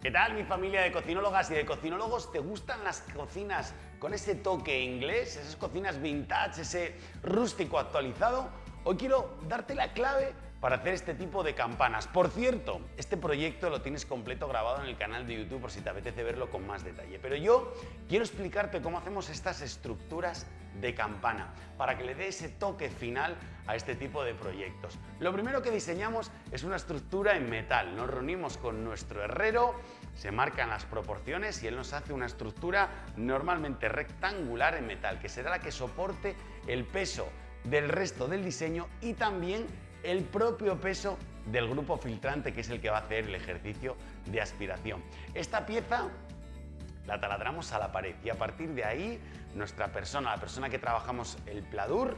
¿Qué tal mi familia de cocinólogas y de cocinólogos? ¿Te gustan las cocinas con ese toque inglés, esas cocinas vintage, ese rústico actualizado? Hoy quiero darte la clave para hacer este tipo de campanas. Por cierto, este proyecto lo tienes completo grabado en el canal de YouTube por si te apetece verlo con más detalle. Pero yo quiero explicarte cómo hacemos estas estructuras de campana para que le dé ese toque final a este tipo de proyectos. Lo primero que diseñamos es una estructura en metal. Nos reunimos con nuestro herrero, se marcan las proporciones y él nos hace una estructura normalmente rectangular en metal, que será la que soporte el peso del resto del diseño y también el propio peso del grupo filtrante que es el que va a hacer el ejercicio de aspiración. Esta pieza la taladramos a la pared y a partir de ahí nuestra persona, la persona que trabajamos el pladur,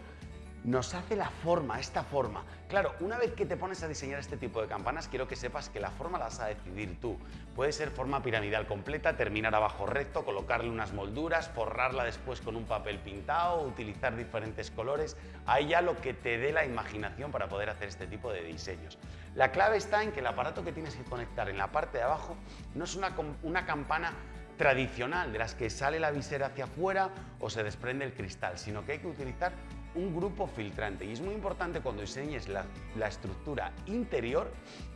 nos hace la forma, esta forma. Claro, una vez que te pones a diseñar este tipo de campanas, quiero que sepas que la forma la vas a decidir tú. Puede ser forma piramidal completa, terminar abajo recto, colocarle unas molduras, forrarla después con un papel pintado, utilizar diferentes colores. Ahí ya lo que te dé la imaginación para poder hacer este tipo de diseños. La clave está en que el aparato que tienes que conectar en la parte de abajo no es una, una campana tradicional de las que sale la visera hacia afuera o se desprende el cristal, sino que hay que utilizar un grupo filtrante. Y es muy importante cuando diseñes la, estructura interior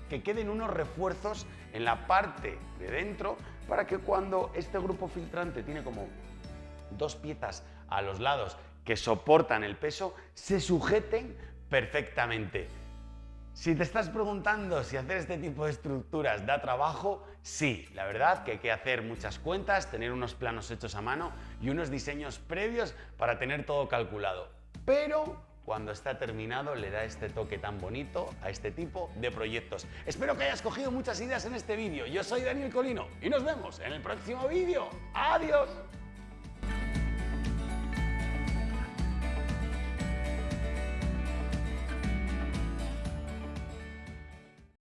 que queden unos refuerzos en la parte de dentro para que cuando este grupo filtrante tiene como dos piezas a los lados que soportan el peso, se sujeten perfectamente. Si te estás preguntando si hacer este tipo de estructuras da trabajo, sí, la verdad que hay que hacer muchas cuentas, tener unos planos hechos a mano y unos diseños previos para tener todo calculado pero cuando está terminado le da este toque tan bonito a este tipo de proyectos. Espero que hayas cogido muchas ideas en este vídeo. Yo soy Daniel Colino y nos vemos en el próximo vídeo. ¡Adiós!